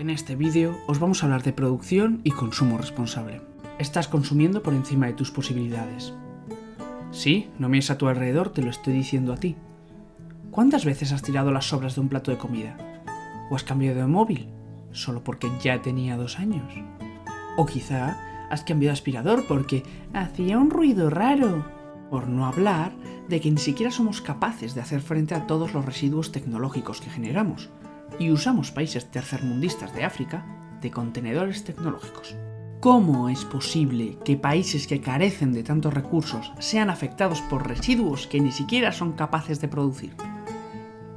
En este vídeo os vamos a hablar de producción y consumo responsable. Estás consumiendo por encima de tus posibilidades. Sí, no mires a tu alrededor, te lo estoy diciendo a ti. ¿Cuántas veces has tirado las sobras de un plato de comida? ¿O has cambiado de móvil? Solo porque ya tenía dos años. O quizá has cambiado de aspirador porque hacía un ruido raro. Por no hablar de que ni siquiera somos capaces de hacer frente a todos los residuos tecnológicos que generamos y usamos países tercermundistas de África de contenedores tecnológicos. ¿Cómo es posible que países que carecen de tantos recursos sean afectados por residuos que ni siquiera son capaces de producir?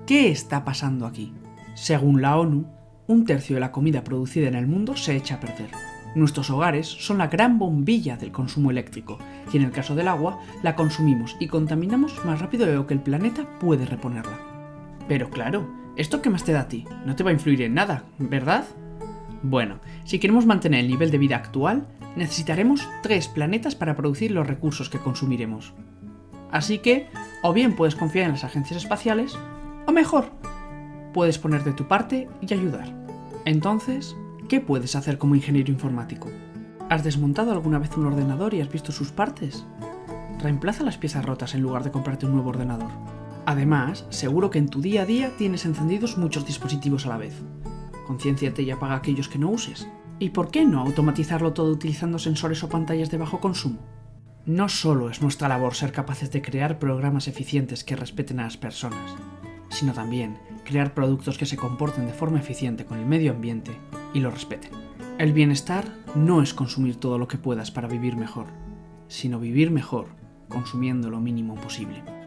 ¿Qué está pasando aquí? Según la ONU, un tercio de la comida producida en el mundo se echa a perder. Nuestros hogares son la gran bombilla del consumo eléctrico, y en el caso del agua, la consumimos y contaminamos más rápido de lo que el planeta puede reponerla. Pero claro, ¿esto qué más te da a ti? No te va a influir en nada, ¿verdad? Bueno, si queremos mantener el nivel de vida actual, necesitaremos tres planetas para producir los recursos que consumiremos. Así que, o bien puedes confiar en las agencias espaciales, o mejor, puedes poner de tu parte y ayudar. Entonces, ¿qué puedes hacer como ingeniero informático? ¿Has desmontado alguna vez un ordenador y has visto sus partes? Reemplaza las piezas rotas en lugar de comprarte un nuevo ordenador. Además, seguro que en tu día a día tienes encendidos muchos dispositivos a la vez. Concienciate y apaga aquellos que no uses. ¿Y por qué no automatizarlo todo utilizando sensores o pantallas de bajo consumo? No solo es nuestra labor ser capaces de crear programas eficientes que respeten a las personas, sino también crear productos que se comporten de forma eficiente con el medio ambiente y lo respeten. El bienestar no es consumir todo lo que puedas para vivir mejor, sino vivir mejor consumiendo lo mínimo posible.